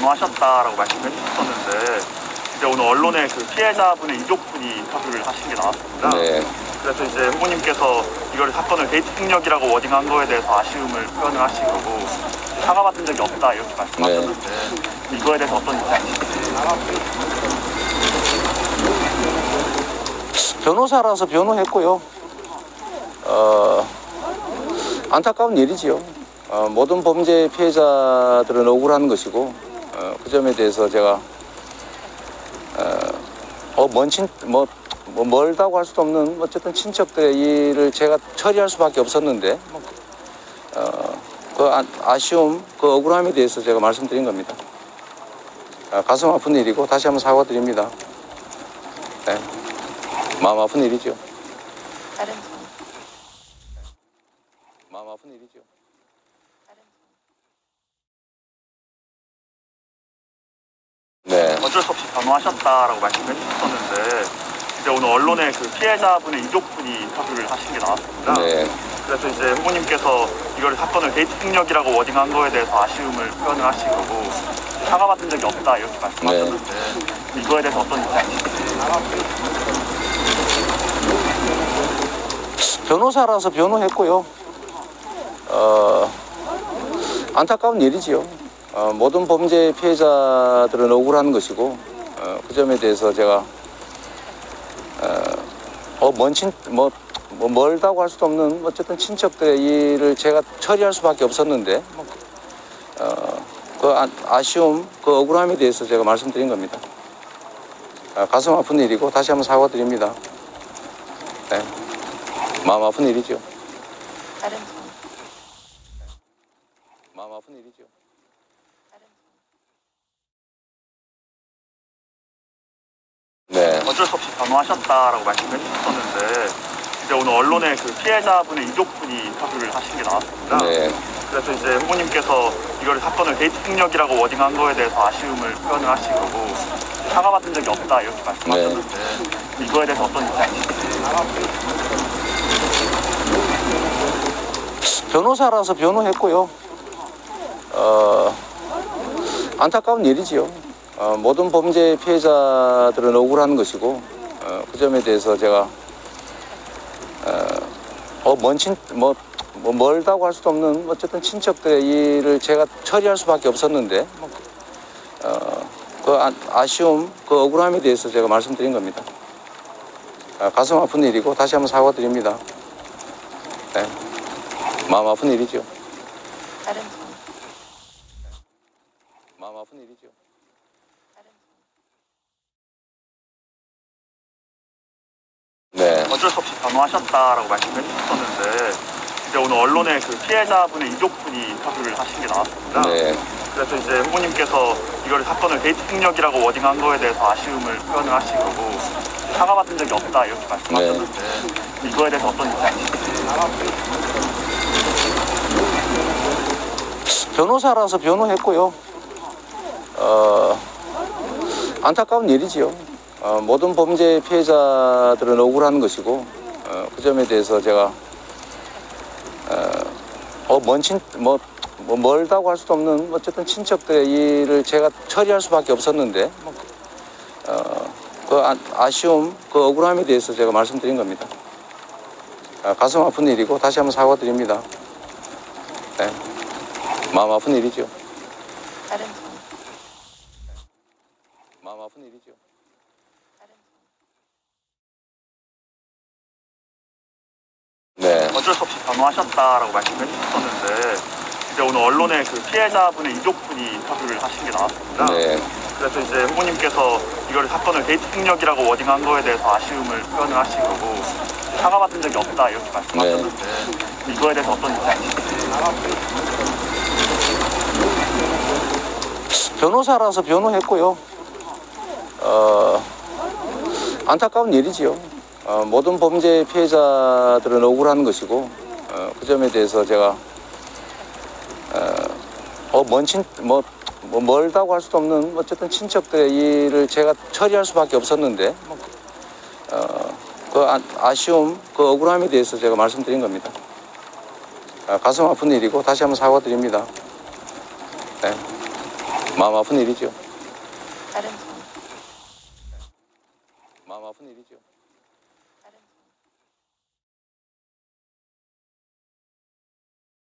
변호하셨다라고 말씀해 주셨었는데 이제 오늘 언론에 그 피해자분의 유족분이 인터뷰를 하신 게 나왔습니다. 네. 그래서 이제 후보님께서 이걸 사건을 데이트 폭력이라고 워딩한 거에 대해서 아쉬움을 표현을 하신 거고 사과받은 적이 없다 이렇게 말씀하셨는데 이거에 대해서 어떤 입장이신지 변호사라서 변호했고요. 어, 안타까운 일이지요. 어, 모든 범죄 피해자들은 억울한 것이고 어, 그 점에 대해서 제가 어, 어, 먼 친, 뭐, 뭐 멀다고 할 수도 없는 어쨌든 친척들의 일을 제가 처리할 수밖에 없었는데 뭐, 어, 그 아, 아쉬움, 그 억울함에 대해서 제가 말씀드린 겁니다. 아, 가슴 아픈 일이고 다시 한번 사과드립니다. 네. 마음 아픈 일이죠. 다른 분, 마음 아픈 일이죠. 다른 분. 네. 변호하셨다라고 말씀해 주셨었는데 이제 오늘 언론에 그 피해자분의 유족분이 인터뷰를 하신 게 나왔습니다. 네. 그래서 이제 후보님께서 이걸 사건을 데이트 폭력이라고 워딩한 거에 대해서 아쉬움을 표현을 하신 거고 사과받은 적이 없다 이렇게 말씀하셨는데 이거에 대해서 어떤 입장이신지 변호사라서 변호했고요. 어, 안타까운 일이지요. 어, 모든 범죄 피해자들은 억울한 것이고 어, 그 점에 대해서 제가 어, 어, 먼 친, 뭐, 뭐 멀다고 할 수도 없는 어쨌든 친척들의 일을 제가 처리할 수밖에 없었는데 뭐, 어, 그 아, 아쉬움, 그 억울함에 대해서 제가 말씀드린 겁니다. 아, 가슴 아픈 일이고 다시 한번 사과드립니다. 네. 마음 아픈 일이죠. 다른 분, 마음 아픈 일이죠. 다른 분. 네. 어쩔 수 없이 변호하셨다라고 말씀해 주셨었는데 이제 오늘 언론에 그 피해자분의 유족분이 인터뷰를 하신 게 나왔습니다. 네. 그래서 이제 후보님께서 이걸 사건을 데이트 폭력이라고 워딩한 거에 대해서 아쉬움을 표현을 하신 거고 사과 받은 적이 없다 이렇게 말씀하셨는데 이거에 대해서 어떤 입장이신지 변호사라서 변호했고요. 어, 안타까운 일이지요. 어, 모든 범죄 피해자들은 억울한 것이고 어, 그 점에 대해서 제가 어, 어, 먼 친, 뭐, 뭐 멀다고 할 수도 없는 어쨌든 친척들의 일을 제가 처리할 수밖에 없었는데 뭐, 어, 그 아, 아쉬움, 그 억울함에 대해서 제가 말씀드린 겁니다. 아, 가슴 아픈 일이고 다시 한번 사과드립니다. 네. 마음 아픈 일이죠. 다른 분, 마음 아픈 일이죠. 다른 분. 네. 어쩔 수 없이 변호하셨다라고 말씀해 주셨었는데 이제 오늘 언론에 그 피해자분의 유족분이 인터뷰를 하신 게 나왔습니다. 네. 그래서 이제 후보님께서 이걸 사건을 데이트 폭력이라고 워딩한 거에 대해서 아쉬움을 표현을 하신 거고 사과받은 적이 없다 이렇게 말씀하셨는데 이거에 대해서 어떤 입장이신지 변호사라서 변호했고요. 어, 안타까운 일이지요. 어, 모든 범죄 피해자들은 억울한 것이고 어, 그 점에 대해서 제가 어, 어, 먼 친, 뭐, 뭐 멀다고 할 수도 없는 어쨌든 친척들의 일을 제가 처리할 수밖에 없었는데 뭐, 어, 그 아, 아쉬움, 그 억울함에 대해서 제가 말씀드린 겁니다. 아, 가슴 아픈 일이고 다시 한번 사과드립니다. 네. 마음 아픈 일이죠. 다른 분, 마음 아픈 일이죠. 네. 어쩔 수 없이 변호하셨다라고 말씀해 주셨었는데 이제 오늘 언론에 그 피해자분의 유족분이 인터뷰를 하신 게 나왔습니다. 네. 그래서 이제 후보님께서 이걸 사건을 데이트 폭력이라고 워딩한 거에 대해서 아쉬움을 표현을 하신 거고 사과받은 적이 없다 이렇게 말씀하셨는데 이거에 대해서 어떤 입장이신지 변호사라서 변호했고요. 어, 안타까운 일이지요. 어, 모든 범죄 피해자들은 억울한 것이고 어, 그 점에 대해서 제가 어, 어, 먼 친, 뭐, 뭐 멀다고 할 수도 없는 어쨌든 친척들의 일을 제가 처리할 수밖에 없었는데 뭐, 어, 그 아, 아쉬움, 그 억울함에 대해서 제가 말씀드린 겁니다. 아, 가슴 아픈 일이고 다시 한번 사과드립니다. 네. 마음 아픈 일이죠. 다른 분 마음 아픈 일이죠.